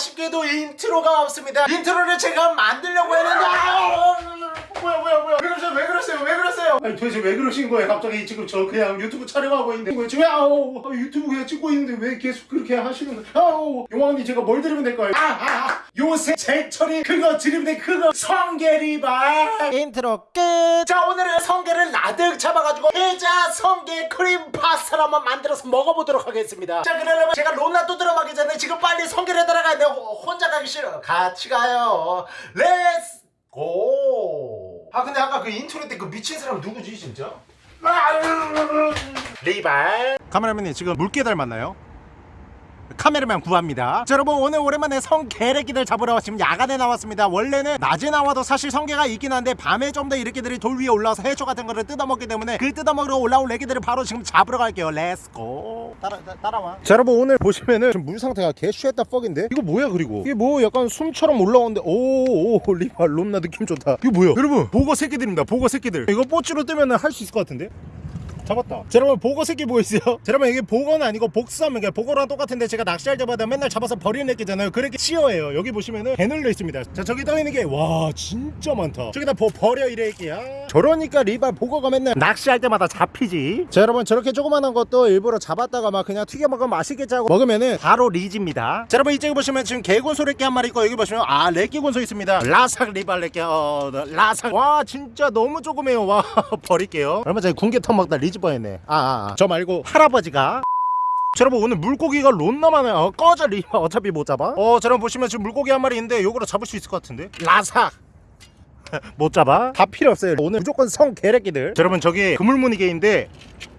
아쉽게도 인트로가 없습니다. 인트로를 제가 만들려고 했는데 아, 뭐야 뭐야 뭐야. 왜 그러세요? 왜 그러세요? 왜 그러세요? 아니 도대체 왜 그러신 거예요? 갑자기 지금 저 그냥 유튜브 촬영하고 있는데. 지금 아우. 아, 유튜브 그냥 찍고 있는데 왜 계속 그렇게 하시는 거예요? 아우. 용왕님 제가 뭘 드리면 될까요? 아, 아, 아 요새 제철이 그거 돼 그거 성게리발 인트로 끝 자 오늘은 성게를 나득 잡아가지고 해자 성게 크림 파스타를 한번 만들어서 먹어보도록 하겠습니다. 자 그러려면 제가 론나또 들어가기 전에 지금 빨리 성게를 들어가야 돼 혼자 가기 싫어. 같이 가요. Let's go! 아 근데 아까 그 인트로 때 그 미친 사람 누구지 진짜? 리발. 카메라맨님 지금 물개 닮았나요? 카메라맨 구합니다. 자, 여러분 오늘 오랜만에 성게래기들 잡으러 지금 야간에 나왔습니다. 원래는 낮에 나와도 사실 성게가 있긴 한데 밤에 좀 더 이렇게들이 돌 위에 올라와서 해초 같은 거를 뜯어먹기 때문에 그 뜯어먹으러 올라온 레기들을 바로 지금 잡으러 갈게요. Let's go 따라, 따, 따라와. 자 여러분 오늘 보시면은 지금 물 상태가 개 shut the fuck인데? 이거 뭐야 그리고? 이게 뭐 약간 숨처럼 올라오는데? 오오 리발 롬나 느낌 좋다. 이거 뭐야? 여러분 복어 새끼들입니다. 복어 새끼들. 이거 뽀찌로 뜨면은 할 수 있을 것 같은데 잡았다. 자, 여러분 보거 새끼 보이세요? 자, 여러분 이게 보거는 아니고 복수하면 그냥 보거랑 똑같은데 제가 낚시할 때마다 맨날 잡아서 버리는 애끼잖아요. 그렇게 치어예요. 여기 보시면은 개늘려 있습니다. 자, 저기 떠 있는 게 와 진짜 많다. 저기다 버, 버려 이래 애끼야. 저러니까 리발 보거가 맨날 낚시할 때마다 잡히지. 자, 여러분 저렇게 조그만한 것도 일부러 잡았다가 막 그냥 튀겨 먹으면 맛있겠지 하고 먹으면은 바로 리지입니다. 자, 여러분 이쪽에 보시면 지금 개곤소 래끼 한 마리 있고 여기 보시면 아 래끼 곤소 있습니다. 라삭 리발 래끼 어 라삭 와 진짜 너무 조그매요. 와 버릴게요. 얼마 전에 군게터 먹다 리지 뻔했네. 아, 아, 아. 저 말고 할아버지가 자, 여러분 오늘 물고기가 론나 많아요 어, 꺼져 리. 어차피 못 잡아. 어 자, 여러분 보시면 지금 물고기 한 마리 있는데 요거로 잡을 수 있을 것 같은데. 라삭 못 잡아. 다 필요 없어요. 오늘 무조건 성 개래끼들. 자, 여러분 저기 그물무늬개인데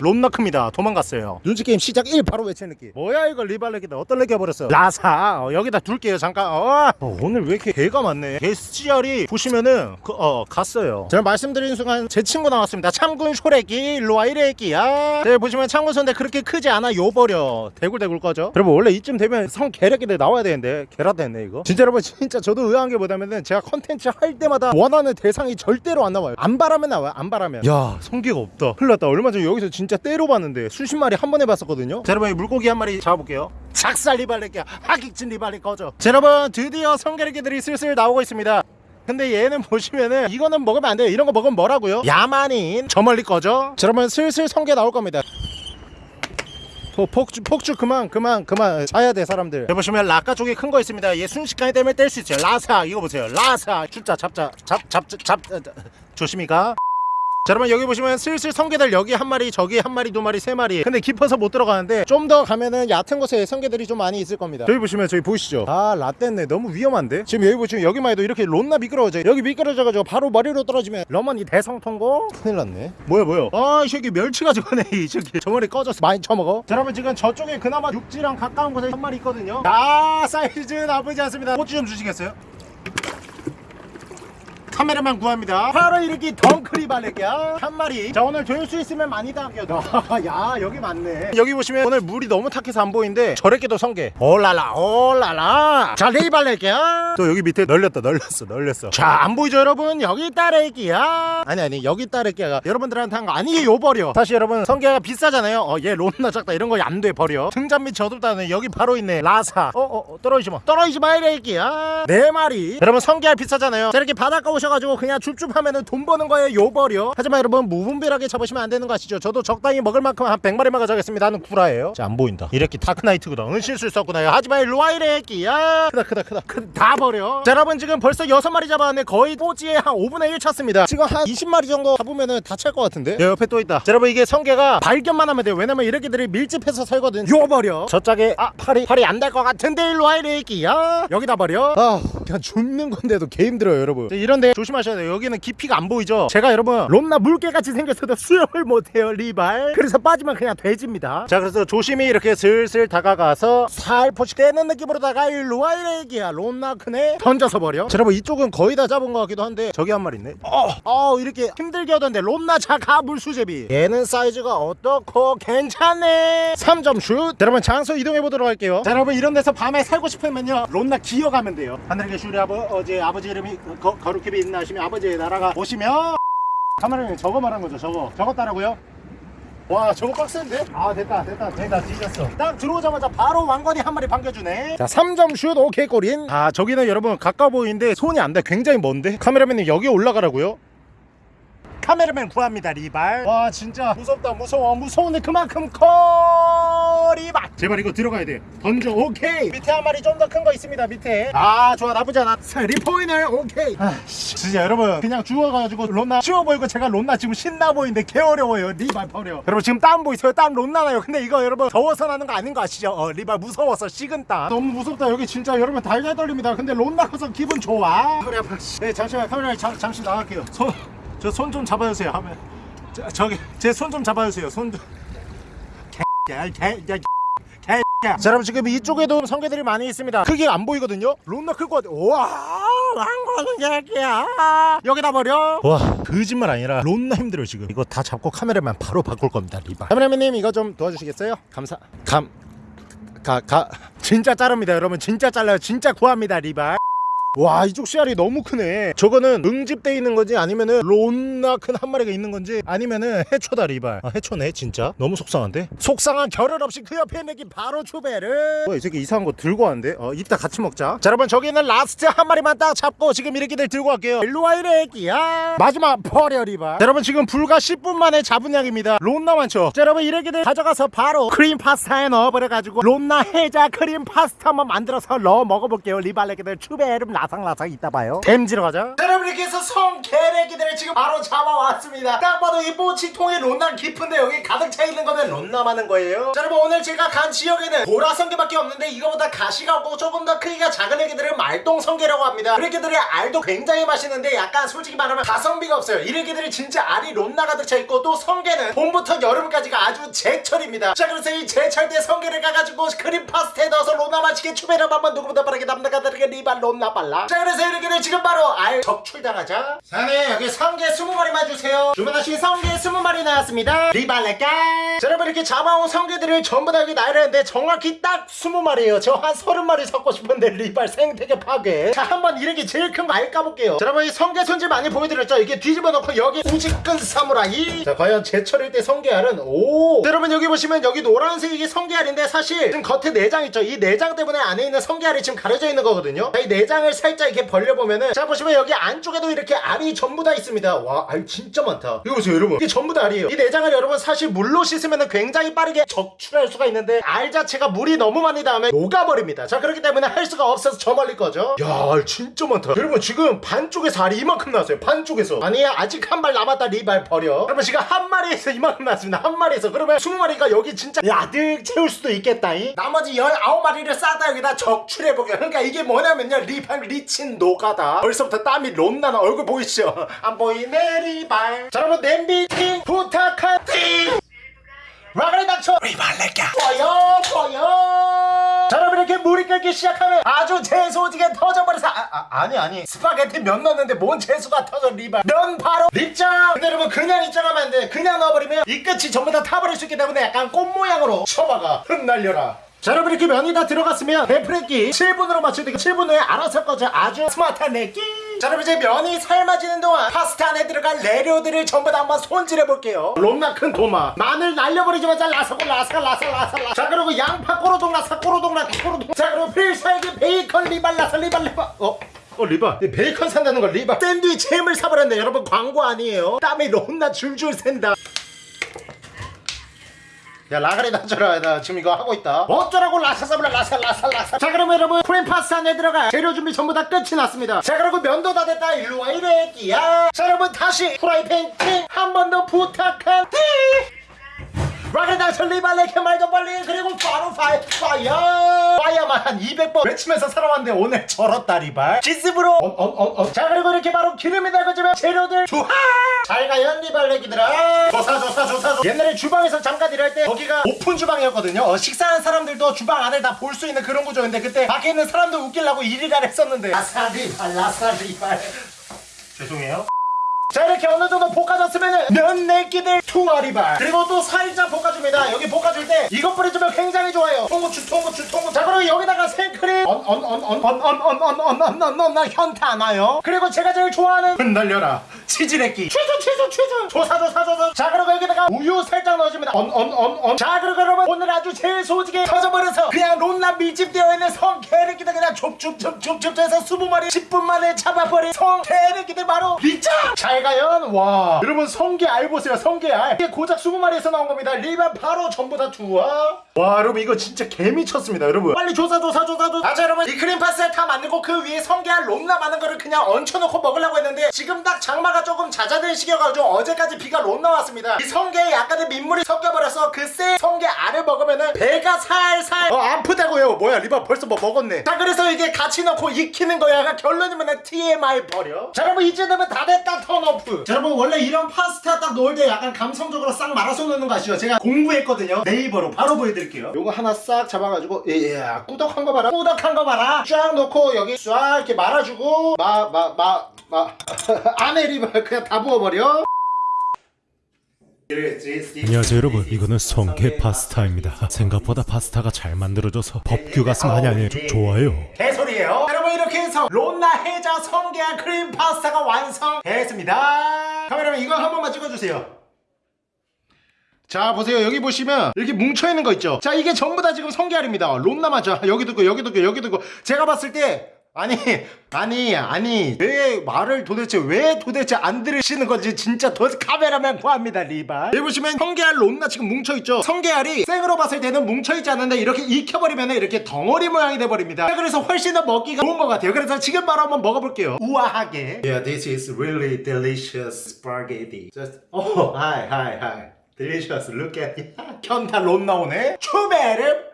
론나 큽니다. 도망갔어요. 눈치게임 시작 1 바로 외치는 느낌. 뭐야 이거 리발레기다. 어떤 레기가 버렸어? 라사. 어, 여기다 둘게요 잠깐. 어. 어, 오늘 왜 이렇게 개가 많네? 개스지알이 보시면은 그, 어 갔어요. 제가 말씀드린 순간 제 친구 나왔습니다. 참군 쇼레기 일로와 이래기야 네 보시면 참군 손대 그렇게 크지 않아. 요버려. 대굴대굴 꺼져. 여러분 원래 이쯤 되면 성 개래기들 나와야 되는데. 개라 됐네 이거. 진짜 여러분 진짜 저도 의아한 게 뭐냐면은 제가 컨텐츠 할 때마다 원하는 대상이 절대로 안 나와요. 안 바라면 나와요 안 바라면. 야 성게가 없다. 났다. 얼마 전에 여기서 진짜 때로 봤는데 수십 마리 한 번에 봤었거든요. 자 여러분 이 물고기 한 마리 잡아볼게요. 작살 리발레기야 하객진 리발레 꺼져. 자 여러분 드디어 성게레기들이 슬슬 나오고 있습니다. 근데 얘는 보시면은 이거는 먹으면 안 돼요. 이런 거 먹으면 뭐라고요? 야만인. 저 멀리 꺼져. 자 여러분 슬슬 성게 나올 겁니다. 포, 폭주 폭주 그만 그만 그만. 사야 돼 사람들. 여기 보시면 라카 쪽에 큰거 있습니다. 얘 순식간에 때문에 뗄 수 있어요. 라사 이거 보세요. 라사. 숫자 잡자. 잡잡 잡 조심히 가 자 여러분 여기 보시면 슬슬 성게들 여기 한 마리 저기 한 마리 두 마리 세 마리 근데 깊어서 못 들어가는데 좀 더 가면은 얕은 곳에 성게들이 좀 많이 있을 겁니다. 저기 보시면 저기 보이시죠? 아 라떼네 너무 위험한데? 지금 여기 보시면 여기만 해도 이렇게 론나 미끄러워져 여기 미끄러져가지고 바로 머리로 떨어지면 러머니 대성통곡? 큰일 났네. 뭐야 뭐야? 아이 새끼 멸치가 저거네 이 새끼. 저 머리 꺼져서 많이 처먹어. 자 여러분 지금 저쪽에 그나마 육지랑 가까운 곳에 한 마리 있거든요. 아 사이즈 나쁘지 않습니다. 꼬치 좀 주시겠어요? 카메라만 구합니다. 바로 이렇게 덩크리 발레기야. 한 마리. 자 오늘 조일 수 있으면 많이 당겨도 야 여기 맞네. 여기 보시면 오늘 물이 너무 탁해서 안 보이는데 저렇게도 성게. 올라라 올라라. 자 레이발레기야. 또 여기 밑에 널렸다 널렸어 널렸어. 자 안 보이죠 여러분? 여기 따레기야. 아니 아니 여기 따레기야 여러분들한테 한 거 아니에요. 버려. 사실 여러분 성게가 비싸잖아요. 어얘 론나 작다 이런 거 안 돼 버려. 등잔 밑 저돌다는 여기 바로 있네. 라사. 어어 어, 떨어지지 마. 떨어지지 마 이래기야. 네 마리. 여러분 성게알 비싸잖아요. 자 이렇게 바닷가 오 셔가지고 그냥 줍줍하면은 돈 버는 거예요. 요버려 하지만 여러분 무분별하게 잡으시면 안 되는 거 아시죠? 저도 적당히 먹을 만큼 한 100마리만 가져가겠습니다. 하는 구라예요. 자 안 보인다. 이렇게 다크나이트구나. 은실수 있었구나 하지만 일로와 이래기야. 크다 크다 크다. 크, 다 버려. 자 여러분 지금 벌써 6마리 잡았는데 거의 뽀지에 한 5분의 1 찼습니다. 지금 한 20마리 정도 잡으면은 다 찰 것 같은데? 야, 옆에 또 있다. 자 여러분 이게 성게가 발견만 하면 돼요. 왜냐면 이렇게들이 밀집해서 살거든. 요 버려 저 짝에 아 팔이 팔이 안 될 것 같은데 일로와 이래기야? 여기다 버려. 아 그냥 줍는 건데도 개 힘들어요 여러분. 자, 이런데 조심하셔야 돼요. 여기는 깊이가 안 보이죠? 제가 여러분 롬나 물개같이 생겼어도 수영을 못해요 리발. 그래서 빠지면 그냥 뒈집니다. 자 그래서 조심히 이렇게 슬슬 다가가서 살포시 떼는 느낌으로다가 일로와 이래기야. 롬나 크네 던져서 버려. 자 여러분 이쪽은 거의 다 잡은 것 같기도 한데 저기 한 마리 있네. 어, 어 이렇게 힘들게 하던데 롬나 자가 물수제비. 얘는 사이즈가 어떻고? 괜찮네. 3점 슛. 자, 여러분 장소 이동해 보도록 할게요. 자 여러분 이런 데서 밤에 살고 싶으면요 롬나 기어가면 돼요. 하늘에 계신 우리 아버지 아버지 이름이 거, 거룩히 있나 하시면 아버지의 나라가 오시면 카메라님 저거 말한 거죠 저거. 저거 따라고요? 와 저거 빡센데? 아 됐다 됐다. 됐다 뒤졌어. 딱 들어오자마자 바로 왕건이 한 마리 반겨주네. 자 3점 슛 오케이 골인. 아 저기는 여러분 가까워 보이는데 손이 안 돼. 굉장히 먼데? 카메라맨님 여기 올라가라고요? 카메라맨 구합니다 리발. 와 진짜. 무섭다 무서워 무서운데 그만큼 커 리발. 제발 이거 들어가야 돼. 던져 오케이. 밑에 한 마리 좀 더 큰 거 있습니다 밑에. 아 좋아 나쁘지 않아. 리포이널 오케이. 아 씨. 진짜 여러분 그냥 죽어가지고 론나 쉬워 보이고 제가 론나 지금 신나 보이는데 개 어려워요 리발 버려. 여러분 지금 땀 보이세요? 땀 론나 나요. 근데 이거 여러분 더워서 나는 거 아닌 거 아시죠? 어 리발 무서워서 식은 땀. 너무 무섭다. 여기 진짜 여러분 달달 떨립니다. 근데 론나 커서 기분 좋아. 허리 아파. 네 잠시만 카메라 잠, 잠시 나갈게요. 손 저 손 좀 잡아주세요. 하면 저, 저기 제 손 좀 잡아주세요. 손 좀. 개개개 자 여러분 지금 이쪽에도 성게들이 많이 있습니다. 크게 안 보이거든요? 론나 클 것 같아. 우와 왕거는 개개야 여기다 버려. 와 거짓말 아니라 론나 힘들어 지금 이거 다 잡고 카메라만 바로 바꿀 겁니다 리바 카메라맨님 이거 좀 도와주시겠어요? 감사 감 가, 가. 진짜 자릅니다 여러분. 진짜 잘라요. 진짜 구합니다 리발 와 이쪽 씨알이 너무 크네. 저거는 응집돼 있는 건지 아니면은 론나 큰 한 마리가 있는 건지 아니면은 해초다 리발. 아 해초네 진짜? 너무 속상한데? 속상한 결혼 없이 그 옆에 있는 게 바로 초배를 뭐이 새끼 이상한 거 들고 왔는데? 어 이따 같이 먹자. 자 여러분 저기는 last 한 마리만 딱 잡고 지금 이렇게들 들고 갈게요. 일로와 이래 애기야. 마지막 버려 리발. 자, 여러분 지금 불과 10분 만에 잡은 양입니다. 론나 많죠? 자 여러분 이렇게들 가져가서 바로 크림 파스타에 넣어버려가지고 론나 해자 크림 파스타 한번 만들어서 넣어 먹어볼게요. 리발레기들 추베름 라상라상 이따 봐요. 댐지러 가자. 자, 여러분 이렇게 해서 성게레기들을 지금 바로 잡아왔습니다. 딱 봐도 이 모치통에 론나 깊은데 여기 가득 차 있는 거는 많은 거예요. 자 여러분 오늘 제가 간 지역에는 보라성게밖에 없는데 이거보다 가시가 없고 조금 더 크기가 작은 애기들을 말똥성게라고 합니다. 그 애기들의 알도 굉장히 맛있는데 약간 솔직히 말하면 가성비가 없어요. 이 애기들이 진짜 알이 론나 가득 차 있고 또 성게는 봄부터 여름까지가 아주 제철입니다. 자 그래서 이 제철 때 성게를 가가지고 크림 파스타에 넣어서 론나 맛있게 추베르 한번 누구보다 빠르게 남나가 다르게 리발 론나 빨라 자 그래서 이렇게들 지금 바로 알 적출당하자. 사장님 여기 성게 20마리만 주세요. 주문하신 성게 20마리 나왔습니다. 리발레까 자 여러분 이렇게 잡아온 성게들을 전부 다 여기 나열했는데 정확히 딱 20마리예요. 저 한 30마리 섞고 싶은데 리발 생태계 파괴. 자 한번 이렇게 제일 큰 거 알 까볼게요. 자 여러분 이 성게 손질 많이 보여드렸죠? 이게 뒤집어 놓고 여기 우직근 사무라이. 자 과연 제철일 때 성게알은 오. 자, 여러분 여기 보시면 여기 노란색이 이게 성게알인데 사실 지금 겉에 내장 있죠? 이 내장 때문에 안에 있는 성게알이 지금 가려져 있는 거거든요. 자, 이 내장을 살짝 이렇게 벌려보면은 자 보시면 여기 안쪽에도 이렇게 알이 전부 다 있습니다. 와 알 진짜 많다. 이거 보세요 여러분. 이게 전부 다 알이에요. 이 내장을 여러분 사실 물로 씻으면 굉장히 빠르게 적출할 수가 있는데 알 자체가 물이 너무 많이 닿으면 녹아버립니다. 자 그렇기 때문에 할 수가 없어서 저 멀리 거죠 야알 진짜 많다. 여러분 지금 반쪽에서 알이 이만큼 나왔어요 반쪽에서. 아니야 아직 한 발 남았다 리발 버려. 여러분 지금 한 마리에서 이만큼 나왔습니다. 한 마리에서. 그러면 20마리가 여기 진짜 야득 채울 수도 있겠다잉? 나머지 19마리를 싸다 여기다 적출해보게. 그러니까 이게 뭐냐면요 리발 리친 노가다. 벌써부터 땀이 롬나나 얼굴 보이시죠? 안 보이네 리발 자 여러분 냄비 팅 부탁한팅 라그레 닥쳐 리발레까 보여 보여 자 여러분 이렇게 물이 끓기 시작하면 아주 재소지게 터져버려서 아, 아, 아니 아니. 스파게티 면 넣었는데 뭔 재수가 터져 리발. 면 바로 입장 근데 여러분 그냥 입장하면 안돼. 그냥 넣어버리면 이 끝이 전부 다 타버릴 수 있기 때문에 약간 꽃 모양으로. 쳐박아. 흩날려라 자 여러분 이렇게 면이 다 들어갔으면 배프레기 7분으로 맞춰야 되고 7분 후에 알아서 꺼져 아주 스마트한 내끼 자 여러분 이제 면이 삶아지는 동안 파스타 안에 들어갈 레료들을 전부 다 한번 손질해 볼게요. 롬나 큰 도마. 마늘 날려버리자마자 라사고 라사 라사 라사 라사. 자 그리고 양파 꼬로동 라사 꼬로동 라사 꼬로동. 자 그리고 필살기 베이컨 리발 라사 리발 리발. 어? 어 리바 이 베이컨 산다는 걸 리바 샌드위치 햄을 사버렸네. 여러분 광고 아니에요. 땀이 롬나 줄줄 샌다 야 라가리 나줘라. 나 지금 이거 하고 있다. 어쩌라고? 라사사블라 라사 라사 라사. 자 그러면 여러분 크림 파스타 안에 들어갈 재료 준비 전부 다 끝이 났습니다. 자 그리고 면도 다 됐다. 일로와 이래 끼야. 자 여러분 다시 프라이팬 팅한 번 더 부탁한 팅 라가리 나줘 리발레케 말좀 빨리. 그리고 바로 파이 파이어. 파이어만 한 200번 외치면서 살아왔는데 오늘 절었다 리발. 기습으로. 언언언언 자 그리고 이렇게 바로 기름이 달궈지면 재료들 주하! 잘가 연 리발 레기들아. 조사 조사 조사 조사. 옛날에 주방에서 잠깐 일할 때 거기가 오픈 주방이었거든요. 어, 식사하는 사람들도 주방 안을 다 볼 수 있는 그런 구조인데 그때 밖에 있는 사람들 웃기려고 일이라 했었는데. 라사리발 라사리발. 죄송해요 자 이렇게 어느 정도 볶아졌으면 면 내기들 투마리발 그리고 또 살짝 볶아줍니다 여기 볶아줄 때 이것 뿌려주면 굉장히 좋아요 통후추 통후추 통후추 자 그리고 여기다가 생크림 언언언언언언언언언언언 현타 나요 그리고 제가 제일 좋아하는 흩날려라 치즈레끼 치즈 치즈 조사 조사 조사 자 그리고 여기다가 우유 살짝 넣어줍니다. 언 언 언언 자 그리고 여러분 오늘 아주 제일 소지게 터져버려서 그냥 론나 밀집되어 있는 성 개새끼들 그냥 좁좁좁좁좁 해서 20마리 10분 만에 잡아버린 성 개새끼들 바로 리짜 잘가연! 와. 여러분 성게 알 보세요 성게 알. 이게 고작 20마리에서 나온 겁니다. 리반 바로 전부 다 투하 와 여러분 이거 진짜 개미쳤습니다 여러분. 빨리 조사 조사 조사 조사 아, 자 여러분 이 크림 파스타 다 만들고 그 위에 성게알 롬나 많은 거를 그냥 얹혀놓고 먹으려고 했는데 지금 딱 장마가 조금 잦아든 시기 여가지고 어제까지 비가 롬 나왔습니다. 이 성게에 약간의 민물이 섞여버려서 그 새 성게 알을 먹으면은 배가 살살 어 아프다고요. 뭐야 리바 벌써 뭐 먹었네. 자 그래서 이게 같이 넣고 익히는 거야. 결론이면 TMI 버려. 자 여러분 이제 되면 다 됐다 턴오프. 자 여러분 원래 이런 파스타 딱 넣을 때 약간 감성적으로 싹 말아서 넣는 거 아시죠? 제가 공부했거든요. 네이버로 바로 보여드릴게요. 요거 하나 싹 잡아가지고 예 꾸덕한 거 봐라. 꾸덕한 거 봐라. 쫙 넣고 여기 쫙 이렇게 말아주고 마 마 마 마. 안에 리바 그냥 다 부어버려 안녕하세요. 여러분. 이거는 성게 파스타입니다. 생각보다 파스타가 잘 만들어져서 법규 가슴 아니 아니 조- 좋아요. 개소리예요. 여러분 이렇게 해서 론나 해자 성게한 크림 파스타가 완성됐습니다. 카메라맨 이거 한 번만 찍어주세요. 자 보세요. 여기 보시면 이렇게 뭉쳐있는 거 있죠? 자 이게 전부 다 지금 성게알입니다. 론나 맞아 여기도 있고 여기도 있고 여기도 있고 제가 봤을 때 아니 아니 아니 왜 말을 도대체 왜 도대체 안 들으시는 건지 진짜 도 카메라맨 구합니다 리바 여기 보시면 성게알 론나 지금 뭉쳐있죠? 성게알이 생으로 봤을 때는 뭉쳐있지 않는데 이렇게 익혀버리면 이렇게 덩어리 모양이 돼버립니다. 그래서 훨씬 더 먹기가 좋은 것 같아요. 그래서 지금 바로 한번 먹어볼게요. 우아하게. Yeah this is really delicious spaghetti. Just Oh hi hi hi. Delicious look at 견다 론 나오네. 추베르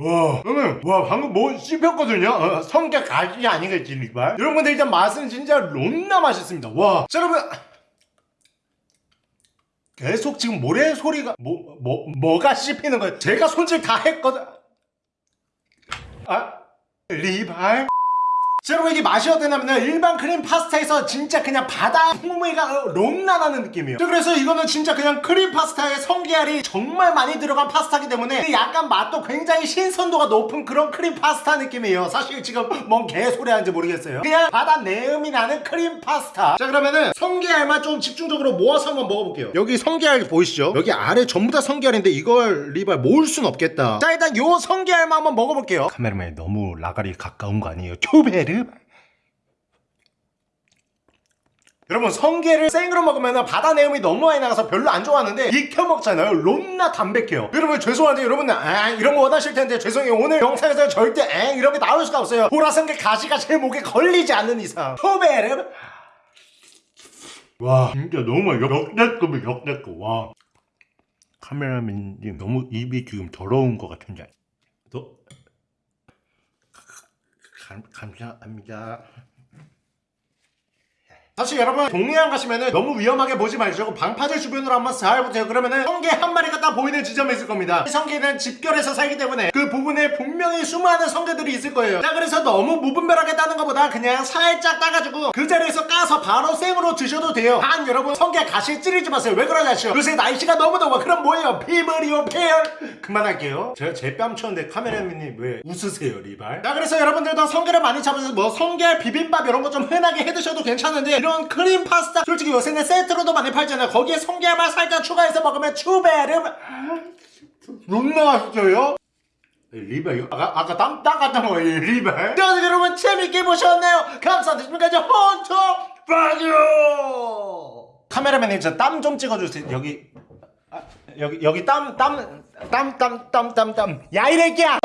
와, 여러분, 와, 방금 뭐 씹혔거든요? 어, 성격 가시 아니겠지, 리발? 여러분들 일단 맛은 진짜 론나 맛있습니다. 와, 자, 여러분. 계속 지금 모래 소리가, 뭐, 뭐, 뭐가 씹히는 거예요? 제가 손질 다 했거든. 아, 리발? 자, 여러분 이게 맛이 어떠냐면 일반 크림 파스타에서 진짜 그냥 바다 풍미가 론나 나는 느낌이에요. 자, 그래서 이거는 진짜 그냥 크림 파스타에 성게알이 정말 많이 들어간 파스타기 때문에 약간 맛도 굉장히 신선도가 높은 그런 크림 파스타 느낌이에요. 사실 지금 뭔 개소리 하는지 모르겠어요. 그냥 바다 내음이 나는 크림 파스타. 자 그러면은 성게알만 좀 집중적으로 모아서 한번 먹어볼게요. 여기 성게알 보이시죠? 여기 아래 전부 다 성게알인데 이걸 리발 모을 순 없겠다. 자 일단 요 성게알만 한번 먹어볼게요. 카메라맨 너무 라가리 가까운 거 아니에요? 큐베 르 여러분 성게를 생으로 먹으면 바다 내음이 너무 많이 나가서 별로 안 좋아하는데 익혀 먹잖아요. 롬나 담백해요. 여러분 죄송한데 여러분들 아 이런 거 원하실 텐데 죄송해요. 오늘 영상에서 절대 엥 이런 게 나올 수가 없어요. 보라성게 가시가 제 목에 걸리지 않는 이상. 토베르 와 진짜 너무 역대급이 역대급. 와. 카메라맨님 너무 입이 지금 더러운 것 같은데 너 감, 감사합니다 사실 여러분 동해안 가시면은 너무 위험하게 보지 마시고 방파제 주변으로 한번 잘 보세요 그러면은 성게 한 마리가 딱 보이는 지점이 있을 겁니다. 이 성게는 집결해서 살기 때문에 그 부분에 분명히 수많은 성게들이 있을 거예요. 자 그래서 너무 무분별하게 따는 것보다 그냥 살짝 따가지고 그 자리에서 까서 바로 생으로 드셔도 돼요. 단 여러분 성게 가시 찌르지 마세요. 왜 그러냐 아시죠 요새 날씨가 너무 더워. 그럼 뭐예요? 피부리오 페어 그만할게요. 제가 제뺨 쳤는데 카메라맨님 왜 웃으세요 리발? 자 그래서 여러분들도 성게를 많이 잡으셔서 뭐 성게 비빔밥 이런 거 좀 흔하게 해드셔도 괜찮은데 이런 크림 파스타. 솔직히 요새는 세트로도 많이 팔잖아요 거기에 성게만 살짝 추가해서 먹으면 추베름. 존나 맛있어요. 이거 아까 아까 땀 닦았던 거예요 리발 자 여러분 재밌게 보셨네요? 감사드립니다. 이제 헌터 빠져 카메라맨님 저 땀 좀 찍어주세요. 여기 아, 여기 여기 땀 땀 땀 땀 땀 땀땀 야 이래끼야